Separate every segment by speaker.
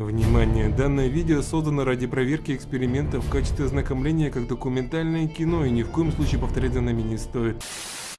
Speaker 1: Внимание! Данное видео создано ради проверки эксперимента в качестве ознакомления как документальное кино и ни в коем случае повторять за нами не стоит.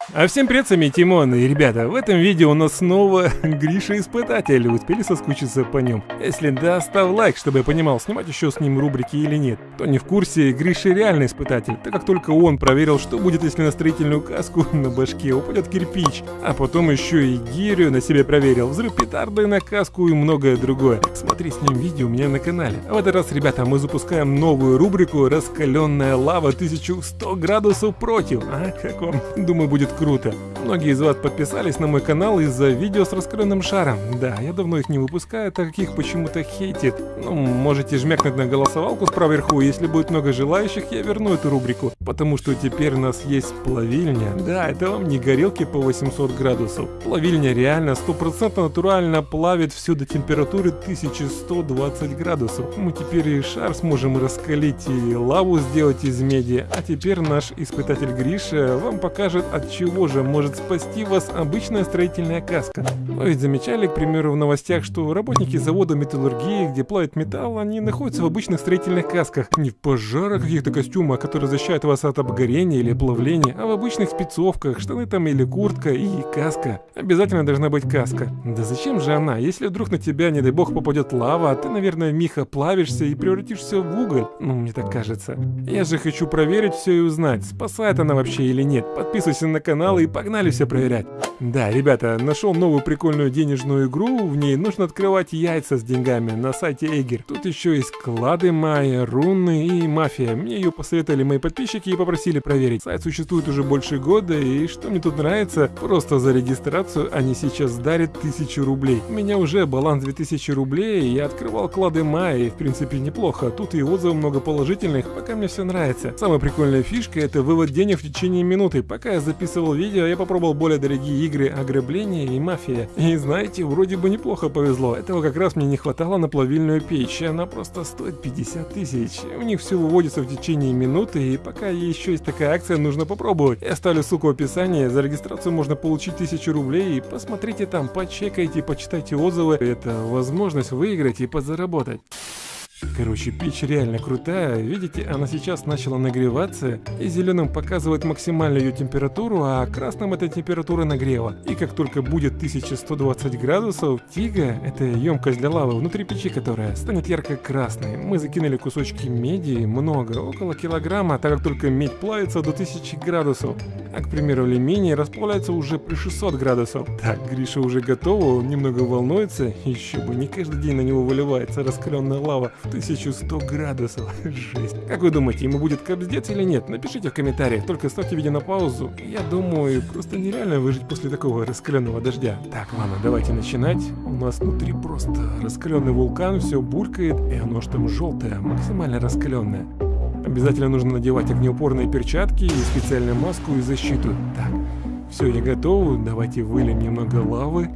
Speaker 1: А всем привет, сами Тимон, и ребята, в этом видео у нас снова Гриша Испытатель, успели соскучиться по нем? Если да, ставь лайк, чтобы я понимал, снимать еще с ним рубрики или нет. Кто не в курсе, Гриша реальный испытатель, так как только он проверил, что будет, если на строительную каску на башке упадет кирпич, а потом еще и гирю на себе проверил, взрыв петарды на каску и многое другое. Смотри с ним видео у меня на канале. А в этот раз, ребята, мы запускаем новую рубрику «Раскаленная лава 1100 градусов против». А, как вам? Думаю, будет круто. Многие из вас подписались на мой канал из-за видео с раскрытым шаром. Да, я давно их не выпускаю, так как их почему-то хейтит. Ну, можете жмякнуть на голосовалку справа вверху, если будет много желающих, я верну эту рубрику. Потому что теперь у нас есть плавильня. Да, это вам не горелки по 800 градусов. Плавильня реально 100% натурально плавит все до температуры 1120 градусов. Мы теперь и шар сможем раскалить, и лаву сделать из меди. А теперь наш испытатель Гриша вам покажет, от чего же может спасти вас обычная строительная каска. Вы ведь замечали, к примеру, в новостях, что работники завода металлургии, где плавят металл, они находятся в обычных строительных касках. Не в пожарах каких-то костюмах, которые защищают вас от обгорения или плавления, а в обычных спецовках, штаны там или куртка и каска. Обязательно должна быть каска. Да зачем же она? Если вдруг на тебя, не дай бог, попадет лава, ты, наверное, миха плавишься и превратишься в уголь. Ну, мне так кажется. Я же хочу проверить все и узнать, спасает она вообще или нет. Подписывайся на канал и погнали все проверять. Да, ребята, нашел новую прикольную денежную игру, в ней нужно открывать яйца с деньгами на сайте Эгер. Тут еще есть клады майя, руны и мафия. Мне ее посоветовали мои подписчики и попросили проверить. Сайт существует уже больше года, и что мне тут нравится, просто за регистрацию они сейчас дарят 1000 рублей. У меня уже баланс 2000 рублей, я открывал клады майя, и в принципе неплохо. Тут и отзывов много положительных, пока мне все нравится. Самая прикольная фишка это вывод денег в течение минуты. Пока я записывал видео, я попробовал более дорогие игры ограбления и мафия. И знаете, вроде бы неплохо повезло. Этого как раз мне не хватало на плавильную печь. Она просто стоит 50 тысяч. У них все выводится в течение минуты, и пока еще есть такая акция, нужно попробовать. Я оставлю ссылку в описании. За регистрацию можно получить 1000 рублей. И посмотрите там, почекайте, почитайте отзывы. Это возможность выиграть и подзаработать. Короче, печь реально крутая. Видите, она сейчас начала нагреваться, и зеленым показывает максимальную ее температуру, а красным это температура нагрева. И как только будет 1120 градусов, тига, это емкость для лавы, внутри печи которая, станет ярко-красной. Мы закинули кусочки меди, много, около килограмма, так как только медь плавится до 1000 градусов. А, к примеру, алюминий расплавляется уже при 600 градусов. Так, Гриша уже готова, он немного волнуется, еще бы, не каждый день на него выливается раскаленная лава. 1100 градусов. Жесть. Как вы думаете, ему будет капздец или нет? Напишите в комментариях, только ставьте видео на паузу. Я думаю, просто нереально выжить после такого раскаленного дождя. Так, ладно, давайте начинать. У нас внутри просто раскаленный вулкан, все булькает, и оно ж там желтое, максимально раскаленное. Обязательно нужно надевать огнеупорные перчатки и специальную маску и защиту. Так, все, я готов. Давайте выльем немного лавы.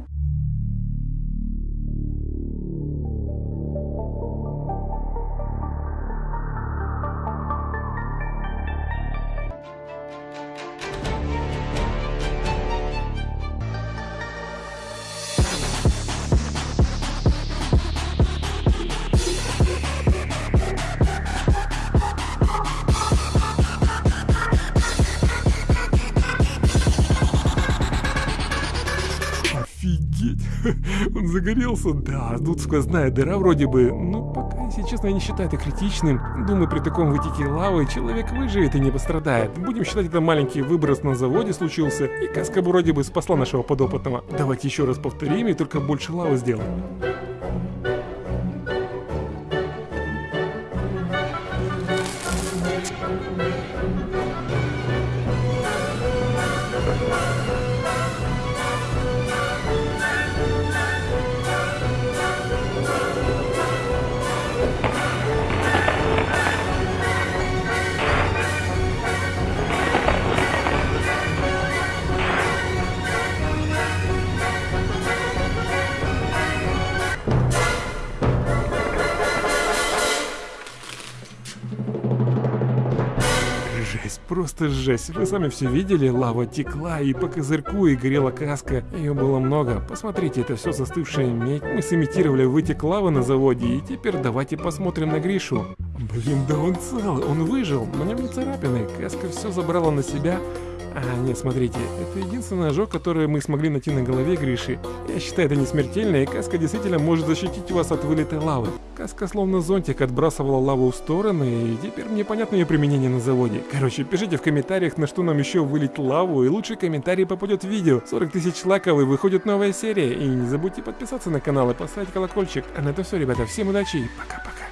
Speaker 1: Офигеть! Он загорелся? Да, тут сквозная дыра вроде бы, но пока, если честно, я не считаю это критичным. Думаю, при таком вытеке лавы человек выживет и не пострадает. Будем считать, это маленький выброс на заводе случился, и каска вроде бы спасла нашего подопытного. Давайте еще раз повторим и только больше лавы сделаем. Просто жесть. Вы сами все видели, лава текла и по козырьку, и горела каска. Ее было много. Посмотрите, это все застывшая медь. Мы сымитировали вытек лавы на заводе, и теперь давайте посмотрим на Гришу. Блин, да он цел, он выжил, на нем не царапины. Каска все забрала на себя, а, нет, смотрите, это единственный ожог, который мы смогли найти на голове Гриши. Я считаю, это не смертельно, и каска действительно может защитить вас от вылетой лавы. Каска словно зонтик отбрасывала лаву в стороны, и теперь мне понятно ее применение на заводе. Короче, пишите в комментариях, на что нам еще вылить лаву, и лучший комментарий попадет в видео. 40 тысяч лайков и выходит новая серия. И не забудьте подписаться на канал и поставить колокольчик. А на этом все, ребята. Всем удачи и пока-пока.